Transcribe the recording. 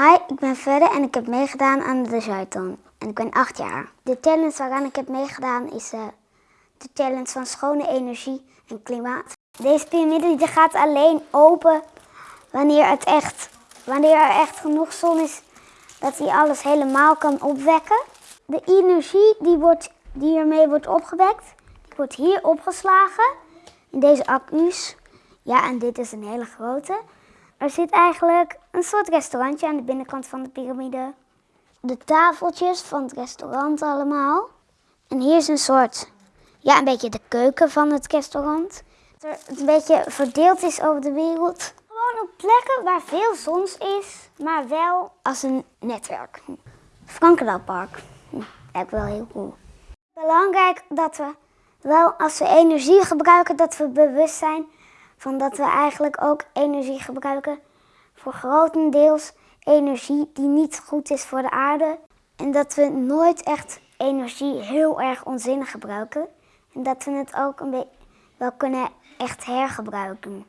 Hi, ik ben Verre en ik heb meegedaan aan de Zuidton. En ik ben acht jaar. De challenge waaraan ik heb meegedaan is eh, de challenge van schone energie en klimaat. Deze piramide gaat alleen open wanneer, het echt, wanneer er echt genoeg zon is dat hij alles helemaal kan opwekken. De energie die, wordt, die ermee wordt opgewekt, die wordt hier opgeslagen in deze accu's. Ja, en dit is een hele grote. Er zit eigenlijk een soort restaurantje aan de binnenkant van de piramide. De tafeltjes van het restaurant allemaal. En hier is een soort, ja, een beetje de keuken van het restaurant. Dat het een beetje verdeeld is over de wereld. Gewoon op plekken waar veel zons is, maar wel als een netwerk. Frankendaelpark. Hm, lijkt wel heel cool. Belangrijk dat we wel als we energie gebruiken, dat we bewust zijn van dat we eigenlijk ook energie gebruiken voor grotendeels energie die niet goed is voor de aarde. En dat we nooit echt energie heel erg onzinnig gebruiken. En dat we het ook een wel kunnen echt hergebruiken.